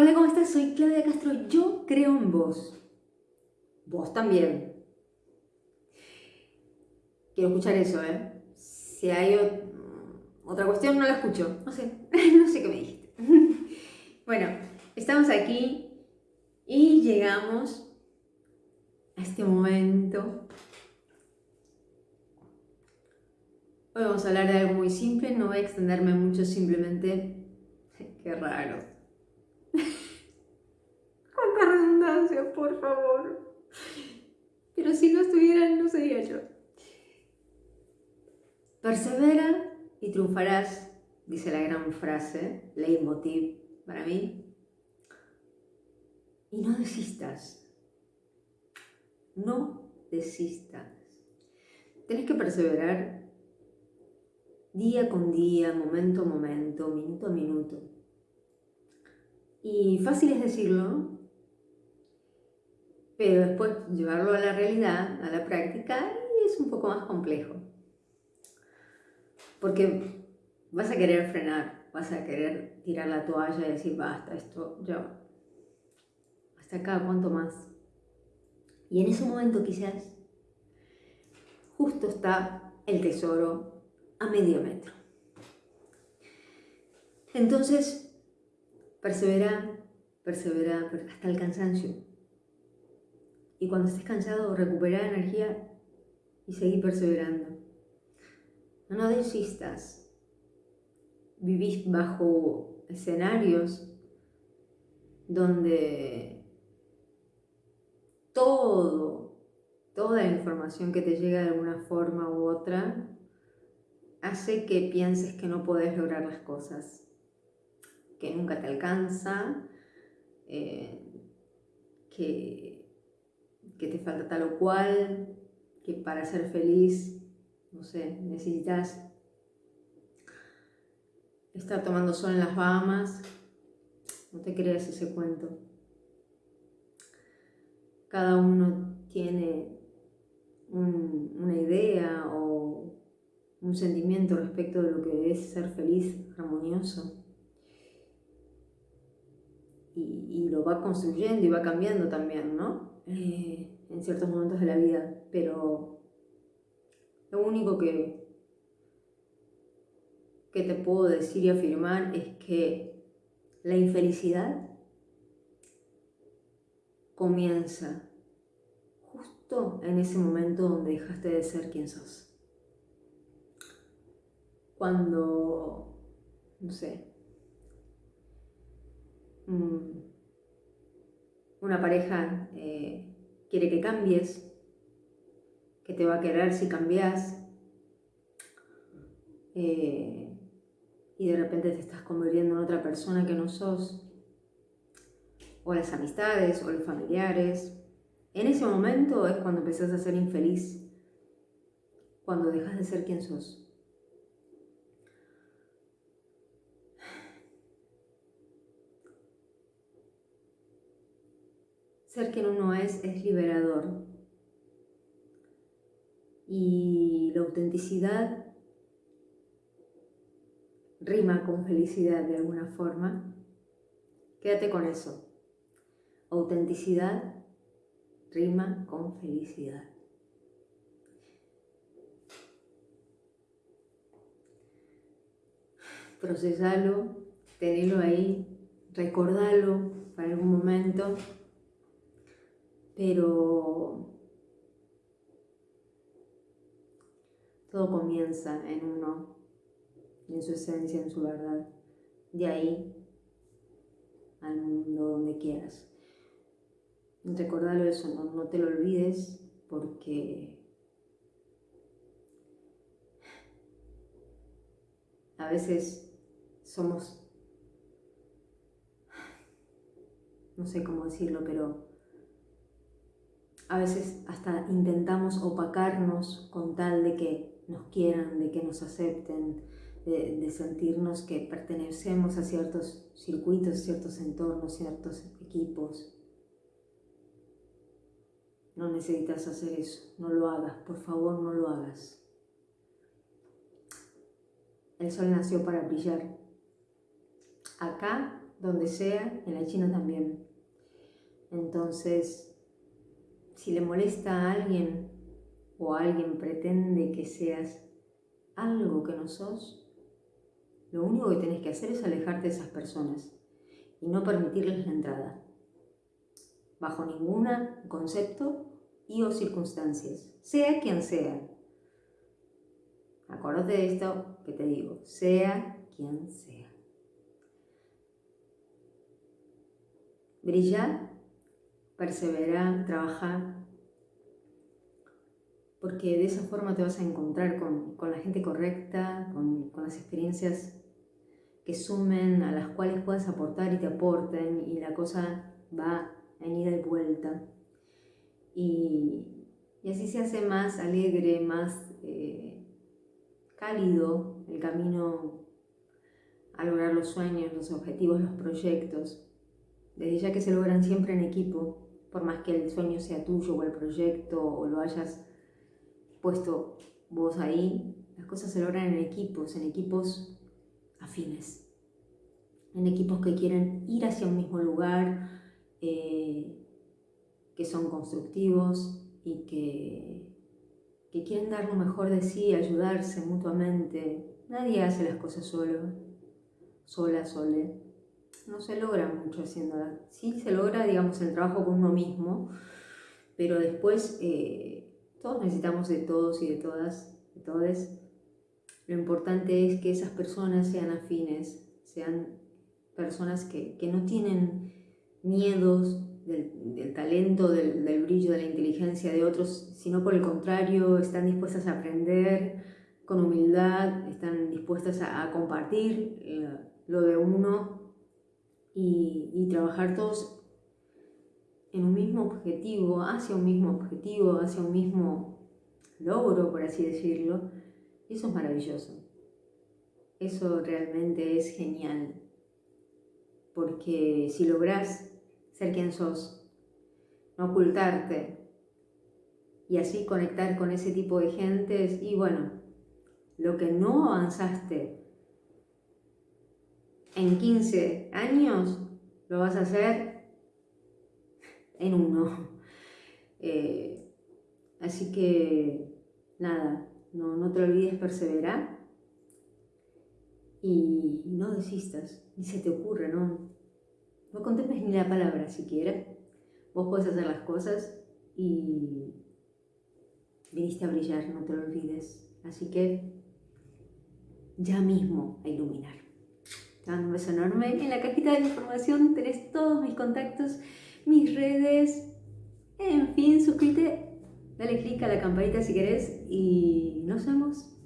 Hola, ¿cómo estás? Soy Claudia Castro. Yo creo en vos. Vos también. Quiero escuchar eso, ¿eh? Si hay otra cuestión, no la escucho. No sé, no sé qué me dijiste. bueno, estamos aquí y llegamos a este momento. Hoy vamos a hablar de algo muy simple, no voy a extenderme mucho, simplemente... Qué raro por favor. Pero si no estuvieran, no sería yo. Persevera y triunfarás, dice la gran frase, leitmotiv para mí. Y no desistas. No desistas. Tienes que perseverar día con día, momento a momento, minuto a minuto. Y fácil es decirlo, pero después llevarlo a la realidad, a la práctica, es un poco más complejo. Porque vas a querer frenar, vas a querer tirar la toalla y decir, basta, esto ya, hasta acá, ¿cuánto más? Y en ese momento quizás justo está el tesoro a medio metro. Entonces, persevera, persevera hasta el cansancio. Y cuando estés cansado, recuperar energía y seguir perseverando. No, desistas. Vivís bajo escenarios donde todo, toda la información que te llega de alguna forma u otra hace que pienses que no podés lograr las cosas, que nunca te alcanza, eh, que que te falta tal o cual, que para ser feliz, no sé, necesitas estar tomando sol en las Bahamas. No te creas ese cuento. Cada uno tiene una idea o un sentimiento respecto de lo que es ser feliz, armonioso. Y, y lo va construyendo y va cambiando también, ¿no? Ciertos momentos de la vida, pero lo único que, que te puedo decir y afirmar es que la infelicidad comienza justo en ese momento donde dejaste de ser quien sos. Cuando, no sé, mm, una pareja eh, quiere que cambies, que te va a querer si cambias, eh, y de repente te estás convirtiendo en otra persona que no sos, o las amistades, o los familiares. En ese momento es cuando empezás a ser infeliz, cuando dejas de ser quien sos. Ser quien uno es es liberador. Y la autenticidad rima con felicidad de alguna forma. Quédate con eso. Autenticidad rima con felicidad. Procesalo, tenelo ahí, recordalo para algún momento pero todo comienza en uno, en su esencia, en su verdad. De ahí al mundo donde quieras. Recordalo eso, no, no te lo olvides porque a veces somos, no sé cómo decirlo, pero a veces hasta intentamos opacarnos con tal de que nos quieran, de que nos acepten, de, sentirnos que pertenecemos a ciertos circuitos, ciertos entornos, ciertos equipos. No necesitas hacer eso, no lo hagas, por favor no lo hagas. El sol nació para brillar, acá donde sea, en la China también. Entonces, si le molesta a alguien o alguien pretende que seas algo que no sos, lo único que tenés que hacer es alejarte de esas personas y no permitirles la entrada, bajo ningún concepto y o circunstancias, sea quien sea. Acordate de esto que te digo, sea quien sea. Brilla, persevera, trabaja, porque de esa forma te vas a encontrar con, la gente correcta, con, las experiencias que sumen, a las cuales puedas aportar y te aporten, y la cosa va en ida y vuelta. Y, así se hace más alegre, más eh, cálido el camino a lograr los sueños, los objetivos, los proyectos, desde ya que se logran siempre en equipo, por más que el sueño sea tuyo o el proyecto o lo hayas puesto vos ahí, las cosas se logran en equipos, en equipos afines, en equipos que quieren ir hacia un mismo lugar, eh, que son constructivos y que, que quieren dar lo mejor de sí, ayudarse mutuamente. Nadie hace las cosas solo, sola, sole. No se logra mucho haciéndolas. Sí se logra, digamos, el trabajo con uno mismo, pero después eh, todos necesitamos de todos y de todas, de todos. Lo importante es que esas personas sean afines, sean personas que, no tienen miedos del, talento, del, brillo, de la inteligencia de otros, sino por el contrario, están dispuestas a aprender con humildad, están dispuestas a, compartir eh, lo de uno y, trabajar todos en un mismo objetivo, hacia un mismo objetivo, hacia un mismo logro, por así decirlo, eso es maravilloso. Eso realmente es genial. Porque si logras ser quien sos, no ocultarte y así conectar con ese tipo de gentes, y bueno, lo que no avanzaste en 15 años, lo vas a hacer en uno. Eh, así que nada, no, no te olvides perseverar y no desistas, ni se te ocurre, no, no contemples ni la palabra siquiera. Vos podés hacer las cosas y viniste a brillar, no te lo olvides. Así que ya mismo a iluminar. Un beso enorme. En la cajita de información tenés todos mis contactos mis redes, en fin, suscríbete, dale click a la campanita si querés y nos vemos